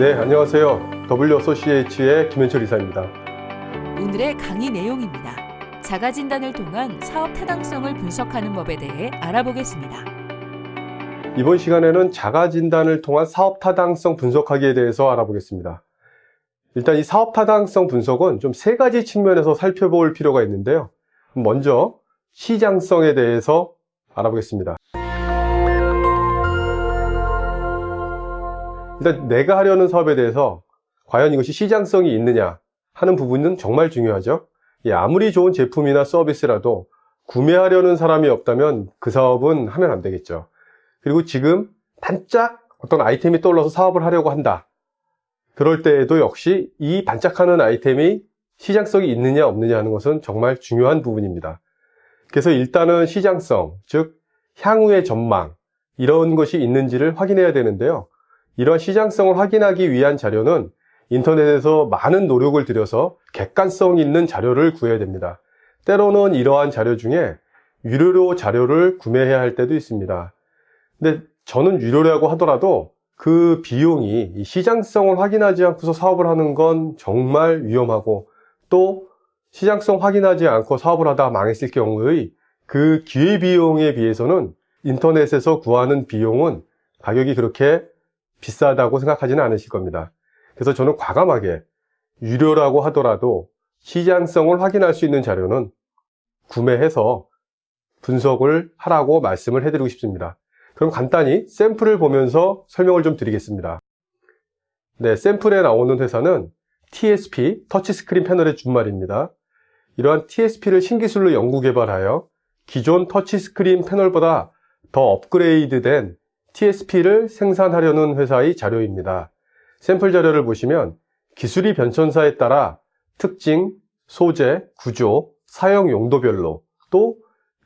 네, 안녕하세요. WSOCH의 김현철 이사입니다. 오늘의 강의 내용입니다. 자가 진단을 통한 사업 타당성을 분석하는 법에 대해 알아보겠습니다. 이번 시간에는 자가 진단을 통한 사업 타당성 분석하기에 대해서 알아보겠습니다. 일단 이 사업 타당성 분석은 좀 세 가지 측면에서 살펴볼 필요가 있는데요. 먼저 시장성에 대해서 알아보겠습니다. 일단 내가 하려는 사업에 대해서 과연 이것이 시장성이 있느냐 하는 부분은 정말 중요하죠. 예, 아무리 좋은 제품이나 서비스라도 구매하려는 사람이 없다면 그 사업은 하면 안 되겠죠. 그리고 지금 반짝 어떤 아이템이 떠올라서 사업을 하려고 한다. 그럴 때에도 역시 이 반짝하는 아이템이 시장성이 있느냐 없느냐 하는 것은 정말 중요한 부분입니다. 그래서 일단은 시장성, 즉 향후의 전망 이런 것이 있는지를 확인해야 되는데요. 이러한 시장성을 확인하기 위한 자료는 인터넷에서 많은 노력을 들여서 객관성 있는 자료를 구해야 됩니다. 때로는 이러한 자료 중에 유료로 자료를 구매해야 할 때도 있습니다. 근데 저는 유료라고 하더라도 그 비용이 시장성을 확인하지 않고서 사업을 하는 건 정말 위험하고 또 시장성 확인하지 않고 사업을 하다 망했을 경우의 그 기회비용에 비해서는 인터넷에서 구하는 비용은 가격이 그렇게 비싸다고 생각하지는 않으실 겁니다. 그래서 저는 과감하게 유료라고 하더라도 시장성을 확인할 수 있는 자료는 구매해서 분석을 하라고 말씀을 해드리고 싶습니다. 그럼 간단히 샘플을 보면서 설명을 좀 드리겠습니다. 네, 샘플에 나오는 회사는 TSP, 터치스크린 패널의 준말입니다. 이러한 TSP를 신기술로 연구 개발하여 기존 터치스크린 패널보다 더 업그레이드된 TSP를 생산하려는 회사의 자료입니다. 샘플 자료를 보시면 기술이 변천사에 따라 특징, 소재, 구조, 사용 용도별로 또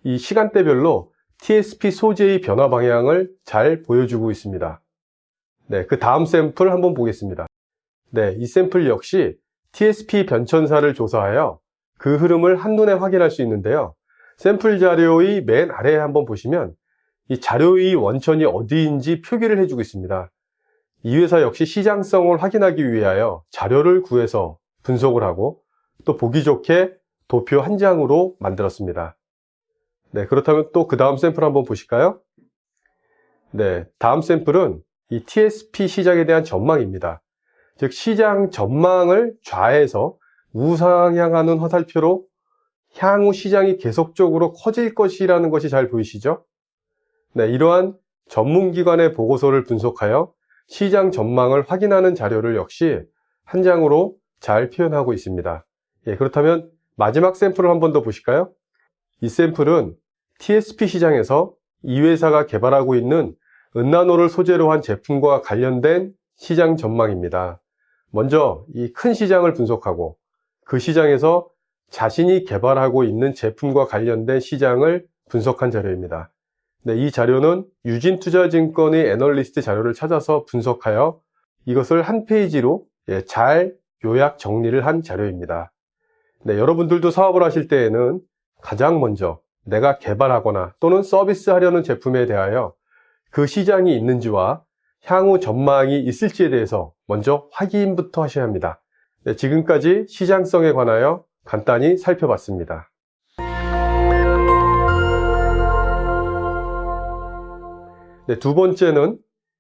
이 시간대별로 TSP 소재의 변화 방향을 잘 보여주고 있습니다. 네, 그 다음 샘플 한번 보겠습니다. 네, 이 샘플 역시 TSP 변천사를 조사하여 그 흐름을 한눈에 확인할 수 있는데요. 샘플 자료의 맨 아래에 한번 보시면 이 자료의 원천이 어디인지 표기를 해주고 있습니다. 이 회사 역시 시장성을 확인하기 위하여 자료를 구해서 분석을 하고 또 보기 좋게 도표 한 장으로 만들었습니다. 네, 그렇다면 또 그 다음 샘플 한번 보실까요? 네, 다음 샘플은 이 TSP 시장에 대한 전망입니다. 즉 시장 전망을 좌에서 우상향하는 화살표로 향후 시장이 계속적으로 커질 것이라는 것이 잘 보이시죠? 네, 이러한 전문기관의 보고서를 분석하여 시장 전망을 확인하는 자료를 역시 한 장으로 잘 표현하고 있습니다. 예, 그렇다면 마지막 샘플을 한 번 더 보실까요? 이 샘플은 TSP 시장에서 이 회사가 개발하고 있는 은나노를 소재로 한 제품과 관련된 시장 전망입니다. 먼저 이 큰 시장을 분석하고 그 시장에서 자신이 개발하고 있는 제품과 관련된 시장을 분석한 자료입니다. 네, 이 자료는 유진투자증권의 애널리스트 자료를 찾아서 분석하여 이것을 한 페이지로 예, 잘 요약 정리를 한 자료입니다. 네, 여러분들도 사업을 하실 때에는 가장 먼저 내가 개발하거나 또는 서비스하려는 제품에 대하여 그 시장이 있는지와 향후 전망이 있을지에 대해서 먼저 확인부터 하셔야 합니다. 네, 지금까지 시장성에 관하여 간단히 살펴봤습니다. 네, 두 번째는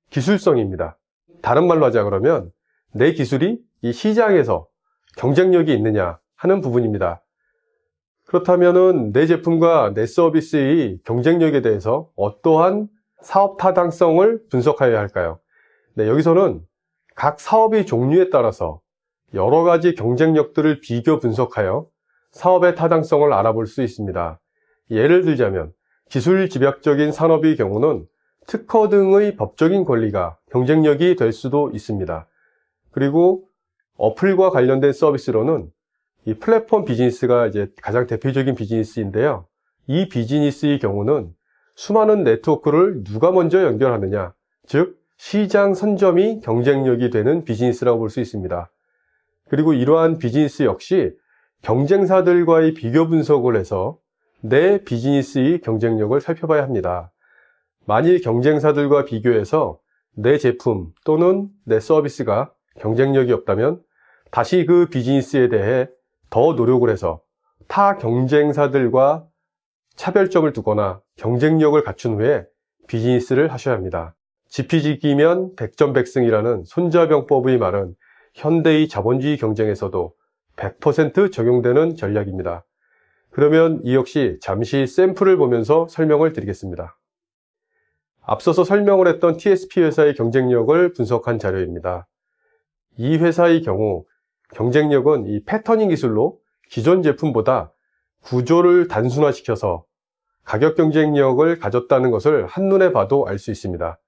기술성입니다. 다른 말로 하자 그러면 내 기술이 이 시장에서 경쟁력이 있느냐 하는 부분입니다. 그렇다면 내 제품과 내 서비스의 경쟁력에 대해서 어떠한 사업 타당성을 분석하여야 할까요? 네, 여기서는 각 사업의 종류에 따라서 여러 가지 경쟁력들을 비교 분석하여 사업의 타당성을 알아볼 수 있습니다. 예를 들자면 기술 집약적인 산업의 경우는 특허 등의 법적인 권리가 경쟁력이 될 수도 있습니다. 그리고 어플과 관련된 서비스로는 이 플랫폼 비즈니스가 이제 가장 대표적인 비즈니스인데요. 이 비즈니스의 경우는 수많은 네트워크를 누가 먼저 연결하느냐, 즉 시장 선점이 경쟁력이 되는 비즈니스라고 볼 수 있습니다. 그리고 이러한 비즈니스 역시 경쟁사들과의 비교 분석을 해서 내 비즈니스의 경쟁력을 살펴봐야 합니다. 만일 경쟁사들과 비교해서 내 제품 또는 내 서비스가 경쟁력이 없다면 다시 그 비즈니스에 대해 더 노력을 해서 타 경쟁사들과 차별점을 두거나 경쟁력을 갖춘 후에 비즈니스를 하셔야 합니다. 지피지기면 백전백승이라는 손자병법의 말은 현대의 자본주의 경쟁에서도 100% 적용되는 전략입니다. 그러면 이 역시 잠시 샘플을 보면서 설명을 드리겠습니다. 앞서서 설명을 했던 TSP 회사의 경쟁력을 분석한 자료입니다. 이 회사의 경우 경쟁력은 이 패터닝 기술로 기존 제품보다 구조를 단순화시켜서 가격 경쟁력을 가졌다는 것을 한눈에 봐도 알 수 있습니다.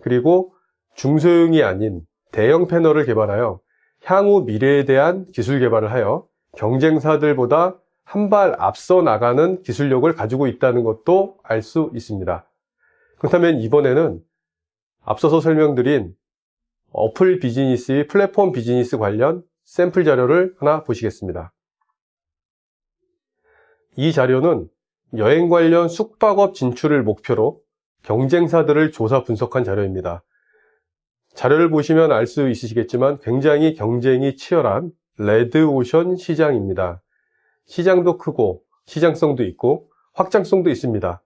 그리고 중소형이 아닌 대형 패널을 개발하여 향후 미래에 대한 기술 개발을 하여 경쟁사들보다 한 발 앞서 나가는 기술력을 가지고 있다는 것도 알 수 있습니다. 그렇다면 이번에는 앞서서 설명드린 어플 비즈니스의 플랫폼 비즈니스 관련 샘플 자료를 하나 보시겠습니다. 이 자료는 여행 관련 숙박업 진출을 목표로 경쟁사들을 조사 분석한 자료입니다. 자료를 보시면 알 수 있으시겠지만 굉장히 경쟁이 치열한 레드오션 시장입니다. 시장도 크고 시장성도 있고 확장성도 있습니다.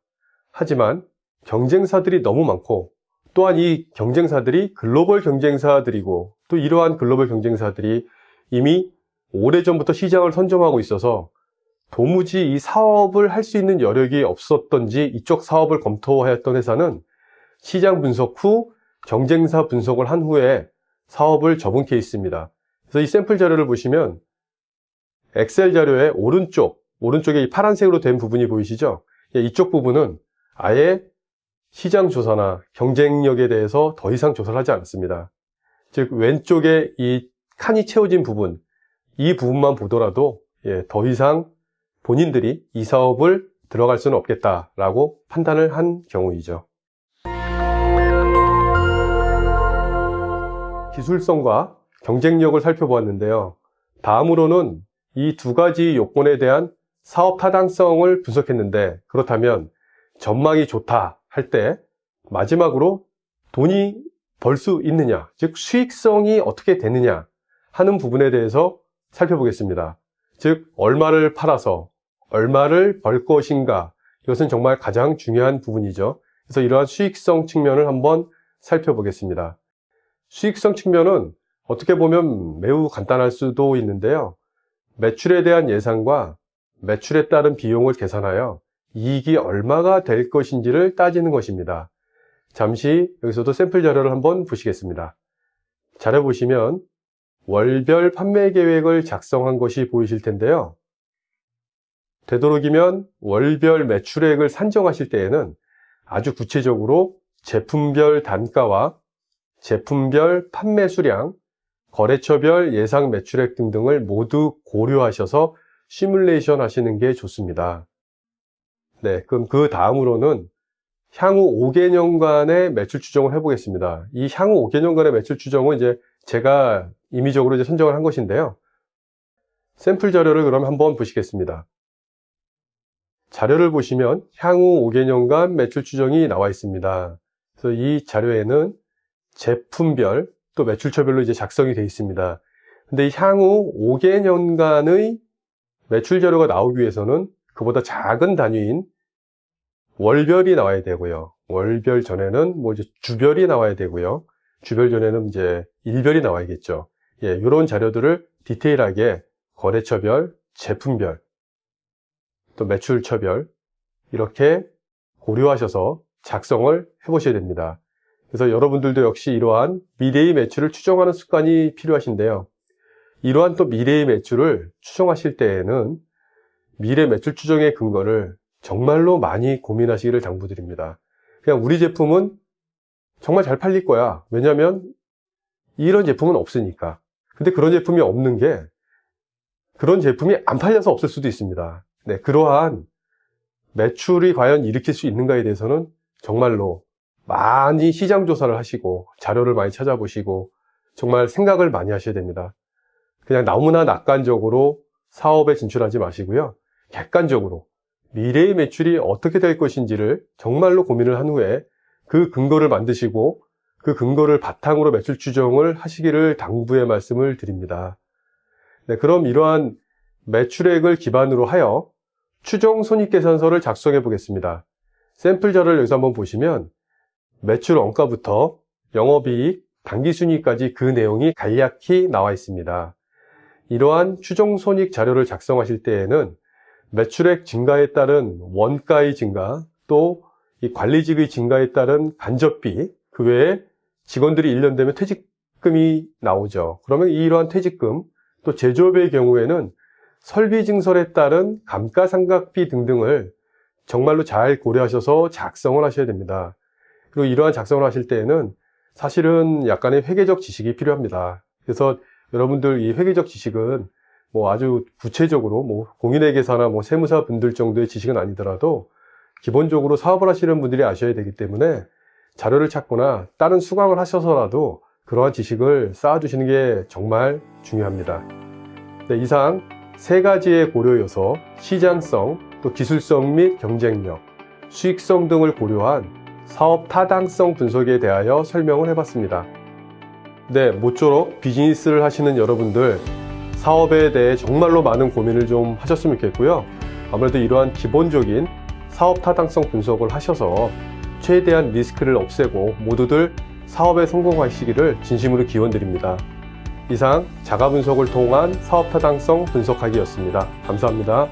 하지만 경쟁사들이 너무 많고 또한 이 경쟁사들이 글로벌 경쟁사들이고 또 이러한 글로벌 경쟁사들이 이미 오래전부터 시장을 선점하고 있어서 도무지 이 사업을 할 수 있는 여력이 없었던지 이쪽 사업을 검토하였던 회사는 시장 분석 후 경쟁사 분석을 한 후에 사업을 접은 케이스입니다. 그래서 이 샘플 자료를 보시면 엑셀 자료의 오른쪽, 오른쪽에 이 파란색으로 된 부분이 보이시죠? 예, 이쪽 부분은 아예 시장 조사나 경쟁력에 대해서 더 이상 조사를 하지 않습니다. 즉 왼쪽에 이 칸이 채워진 부분, 이 부분만 보더라도 예, 더 이상 본인들이 이 사업을 들어갈 수는 없겠다라고 판단을 한 경우이죠. 기술성과 경쟁력을 살펴보았는데요. 다음으로는 이 두 가지 요건에 대한 사업 타당성을 분석했는데 그렇다면 전망이 좋다 할 때 마지막으로 돈이 벌 수 있느냐, 즉 수익성이 어떻게 되느냐 하는 부분에 대해서 살펴보겠습니다. 즉 얼마를 팔아서 얼마를 벌 것인가 이것은 정말 가장 중요한 부분이죠. 그래서 이러한 수익성 측면을 한번 살펴보겠습니다. 수익성 측면은 어떻게 보면 매우 간단할 수도 있는데요. 매출에 대한 예상과 매출에 따른 비용을 계산하여 이익이 얼마가 될 것인지를 따지는 것입니다. 잠시 여기서도 샘플 자료를 한번 보시겠습니다. 자료 보시면 월별 판매 계획을 작성한 것이 보이실 텐데요. 되도록이면 월별 매출액을 산정하실 때에는 아주 구체적으로 제품별 단가와 제품별 판매 수량, 거래처별 예상 매출액 등등을 모두 고려하셔서 시뮬레이션 하시는 게 좋습니다. 네, 그럼 그 다음으로는 향후 5개년간의 매출 추정을 해보겠습니다. 이 향후 5개년간의 매출 추정은 이제 제가 임의적으로 이제 선정을 한 것인데요. 샘플 자료를 그럼 한번 보시겠습니다. 자료를 보시면 향후 5개년간 매출 추정이 나와 있습니다. 그래서 이 자료에는 제품별 또 매출처별로 이제 작성이 되어 있습니다. 근데 향후 5개년간의 매출 자료가 나오기 위해서는 그보다 작은 단위인 월별이 나와야 되고요. 월별 전에는 뭐 이제 주별이 나와야 되고요. 주별 전에는 이제 일별이 나와야겠죠. 예, 이런 자료들을 디테일하게 거래처별, 제품별, 또 매출처별 이렇게 고려하셔서 작성을 해보셔야 됩니다. 그래서 여러분들도 역시 이러한 미래의 매출을 추정하는 습관이 필요하신데요. 이러한 또 미래의 매출을 추정하실 때에는 미래 매출 추정의 근거를 정말로 많이 고민하시기를 당부드립니다. 그냥 우리 제품은 정말 잘 팔릴 거야. 왜냐하면 이런 제품은 없으니까. 근데 그런 제품이 없는 게 그런 제품이 안 팔려서 없을 수도 있습니다. 네, 그러한 매출이 과연 일으킬 수 있는가에 대해서는 정말로 많이 시장 조사를 하시고 자료를 많이 찾아보시고 정말 생각을 많이 하셔야 됩니다. 그냥 너무나 낙관적으로 사업에 진출하지 마시고요. 객관적으로 미래의 매출이 어떻게 될 것인지를 정말로 고민을 한 후에 그 근거를 만드시고 그 근거를 바탕으로 매출 추정을 하시기를 당부의 말씀을 드립니다. 네, 그럼 이러한 매출액을 기반으로 하여 추정 손익계산서를 작성해 보겠습니다. 샘플 자료를 여기서 한번 보시면 매출 원가부터 영업이익, 당기순이익까지 그 내용이 간략히 나와 있습니다. 이러한 추정 손익 자료를 작성하실 때에는 매출액 증가에 따른 원가의 증가, 또 이 관리직의 증가에 따른 간접비, 그 외에 직원들이 1년 되면 퇴직금이 나오죠. 그러면 이러한 퇴직금, 또 제조업의 경우에는 설비 증설에 따른 감가상각비 등등을 정말로 잘 고려하셔서 작성을 하셔야 됩니다. 그리고 이러한 작성을 하실 때에는 사실은 약간의 회계적 지식이 필요합니다. 그래서 여러분들 이 회계적 지식은 뭐 아주 구체적으로 뭐 공인회계사나 뭐 세무사 분들 정도의 지식은 아니더라도 기본적으로 사업을 하시는 분들이 아셔야 되기 때문에 자료를 찾거나 다른 수강을 하셔서라도 그러한 지식을 쌓아주시는 게 정말 중요합니다. 네, 이상 세 가지의 고려 요소, 시장성, 또 기술성 및 경쟁력, 수익성 등을 고려한 사업 타당성 분석에 대하여 설명을 해봤습니다. 네, 모쪼록 비즈니스를 하시는 여러분들 사업에 대해 정말로 많은 고민을 좀 하셨으면 좋겠고요. 아무래도 이러한 기본적인 사업 타당성 분석을 하셔서 최대한 리스크를 없애고 모두들 사업에 성공하시기를 진심으로 기원드립니다. 이상 자가 분석을 통한 사업 타당성 분석하기였습니다. 감사합니다.